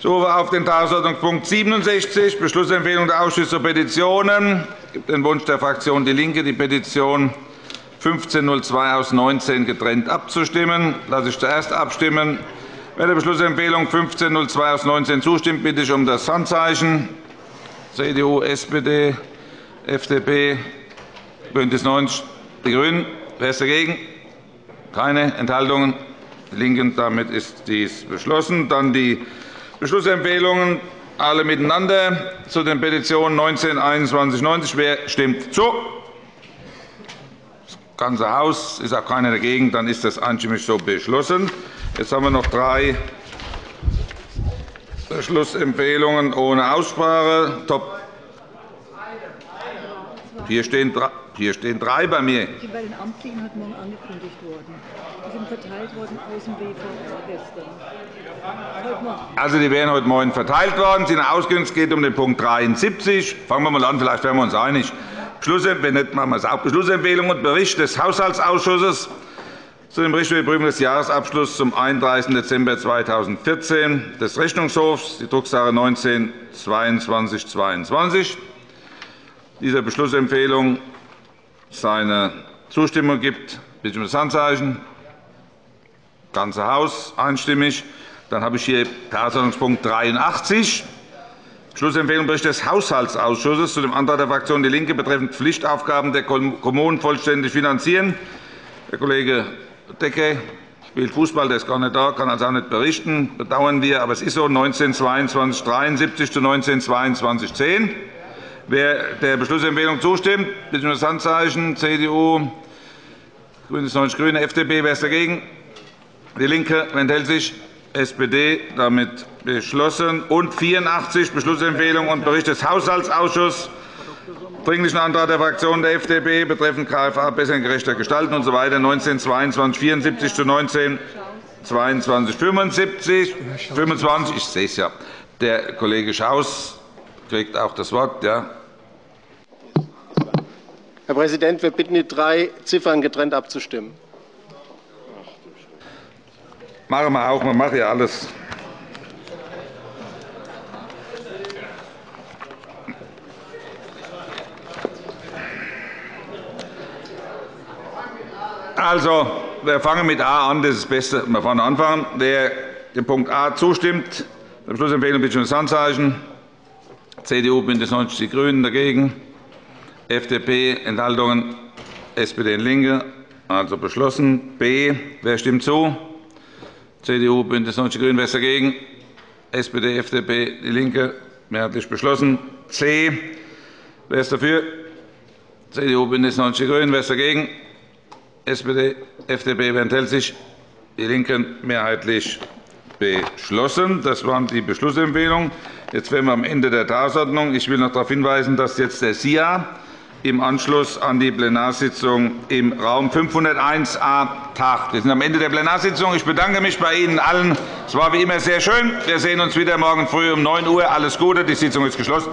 Ich rufe auf den Tagesordnungspunkt 67, Beschlussempfehlung der Ausschüsse zur Petitionen. Es gibt den Wunsch der Fraktion DIE LINKE, die Petition 1502 aus 19 getrennt abzustimmen. Lasse ich zuerst abstimmen. Wer der Beschlussempfehlung 1502 aus 19 zustimmt, bitte ich um das Handzeichen. CDU, SPD, FDP, BÜNDNIS 90 die GRÜNEN. Wer ist dagegen? Keine Enthaltungen? Die LINKEN. Damit ist dies beschlossen. Dann die Beschlussempfehlungen alle miteinander zu den Petitionen 19, 21, 90. Wer stimmt zu? ganze Haus. Ist auch keiner dagegen. Dann ist das einstimmig so beschlossen. Jetzt haben wir noch drei Beschlussempfehlungen ohne Aussprache. Top. Hier stehen, hier stehen drei bei mir. Die bei den Amtlichen heute Morgen angekündigt worden. Die sind verteilt worden aus dem BVR gestern. Also, die werden heute Morgen verteilt worden. Sie sind. Es geht um den Punkt 73. Fangen wir mal an. Vielleicht werden wir uns einig. Wenn nicht, machen wir es auch. Beschlussempfehlung und Bericht des Haushaltsausschusses zu dem Bericht über die Prüfung des Jahresabschlusses zum 31. Dezember 2014 des Rechnungshofs, die Drucksache 19 2222 Dieser Beschlussempfehlung seine Zustimmung gibt, bitte um das Handzeichen. Das ganze Haus einstimmig. Dann habe ich hier Tagesordnungspunkt 83. Schlussempfehlung Bericht des Haushaltsausschusses zu dem Antrag der Fraktion DIE LINKE betreffend Pflichtaufgaben der Kommunen vollständig finanzieren. Herr Kollege Decke spielt Fußball, der ist gar nicht da, kann also auch nicht berichten. Bedauern wir, aber es ist so 1922 73 zu 1922 10. Wer der Beschlussempfehlung zustimmt, bitte um das Handzeichen. CDU, GRÜNES 90 GRÜNE, FDP. Wer ist dagegen? DIE LINKE. Enthält sich? SPD damit beschlossen. Und 84 Beschlussempfehlung und Bericht des Haushaltsausschusses Dringlichen Antrag der Fraktion der FDP betreffend KFA besser und gerechter gestalten usw. So 1922 74 zu 19 22 75 25 Ich sehe es ja. Der Kollege Schaus kriegt auch das Wort. Ja. Herr Präsident, wir bitten, die drei Ziffern getrennt abzustimmen. Machen wir auch. Man macht ja alles. Also, wir fangen mit A an. Das ist das Beste. Wir vorne anfangen. Wer dem Punkt A zustimmt, der Beschlussempfehlung bitte um das Handzeichen. CDU, BÜNDNIS 90 die GRÜNEN dagegen. FDP, Enthaltungen, SPD und LINKE. Also beschlossen. B. Wer stimmt zu? CDU, BÜNDNIS 90 die GRÜNEN. Wer ist dagegen? SPD, FDP, DIE LINKE. Mehrheitlich beschlossen. C. Wer ist dafür? CDU, BÜNDNIS 90 die GRÜNEN. Wer ist dagegen? SPD, FDP. Wer enthält sich? DIE LINKEN. Mehrheitlich beschlossen. Das waren die Beschlussempfehlungen. Jetzt wären wir am Ende der Tagesordnung. Ich will noch darauf hinweisen, dass jetzt der SIA im Anschluss an die Plenarsitzung im Raum 501a tagt. Wir sind am Ende der Plenarsitzung. Ich bedanke mich bei Ihnen allen. Es war wie immer sehr schön. Wir sehen uns wieder morgen früh um 9 Uhr. Alles Gute. Die Sitzung ist geschlossen.